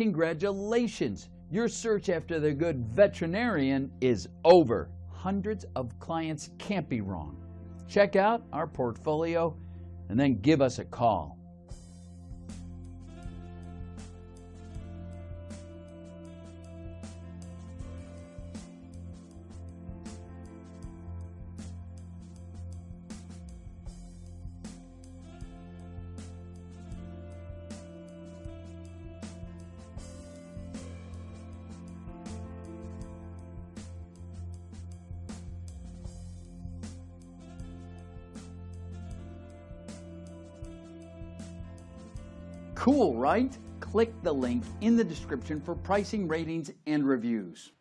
Congratulations! Your search after the good veterinarian is over. Hundreds of clients can't be wrong. Check out our portfolio and then give us a call. Cool, right? Click the link in the description for pricing, ratings, and reviews.